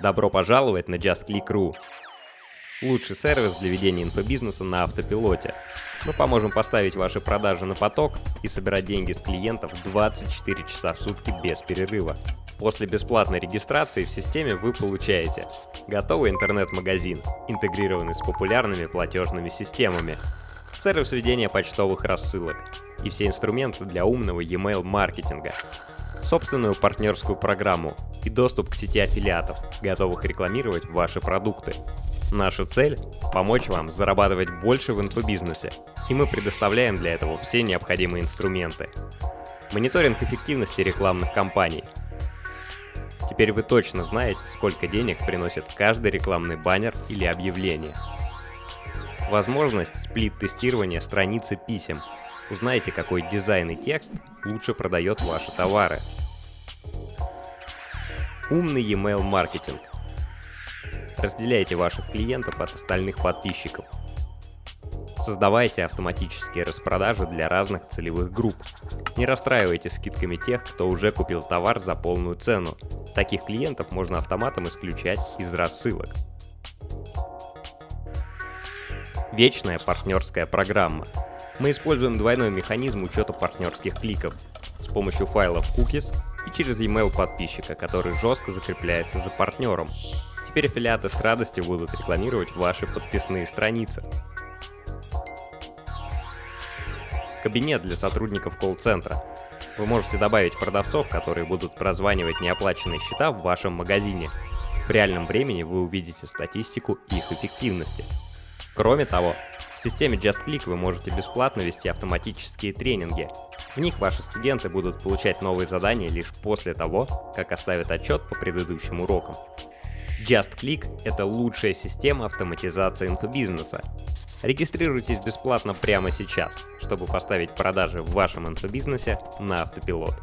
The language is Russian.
Добро пожаловать на JustClick.ru. Лучший сервис для ведения инфобизнеса на автопилоте. Мы поможем поставить ваши продажи на поток и собирать деньги с клиентов 24 часа в сутки без перерыва. После бесплатной регистрации в системе вы получаете готовый интернет-магазин, интегрированный с популярными платежными системами, сервис ведения почтовых рассылок и все инструменты для умного e-mail маркетинга, собственную партнерскую программу и доступ к сети аффилиатов, готовых рекламировать ваши продукты. Наша цель – помочь вам зарабатывать больше в инфобизнесе, и мы предоставляем для этого все необходимые инструменты. Мониторинг эффективности рекламных кампаний. Теперь вы точно знаете, сколько денег приносит каждый рекламный баннер или объявление. Возможность сплит-тестирования страницы писем. Узнайте, какой дизайн и текст лучше продает ваши товары. Умный e-mail маркетинг. Разделяйте ваших клиентов от остальных подписчиков. Создавайте автоматические распродажи для разных целевых групп. Не расстраивайте скидками тех, кто уже купил товар за полную цену. Таких клиентов можно автоматом исключать из рассылок. Вечная партнерская программа. Мы используем двойной механизм учета партнерских кликов с помощью файлов cookies и через email подписчика, который жестко закрепляется за партнером. Теперь аффилиаты с радостью будут рекламировать ваши подписные страницы. Кабинет для сотрудников колл-центра. Вы можете добавить продавцов, которые будут прозванивать неоплаченные счета в вашем магазине. В реальном времени вы увидите статистику их эффективности. Кроме того, в системе JustClick вы можете бесплатно вести автоматические тренинги. В них ваши студенты будут получать новые задания лишь после того, как оставят отчет по предыдущим урокам. JustClick – это лучшая система автоматизации инфобизнеса. Регистрируйтесь бесплатно прямо сейчас, чтобы поставить продажи в вашем инфобизнесе на автопилот.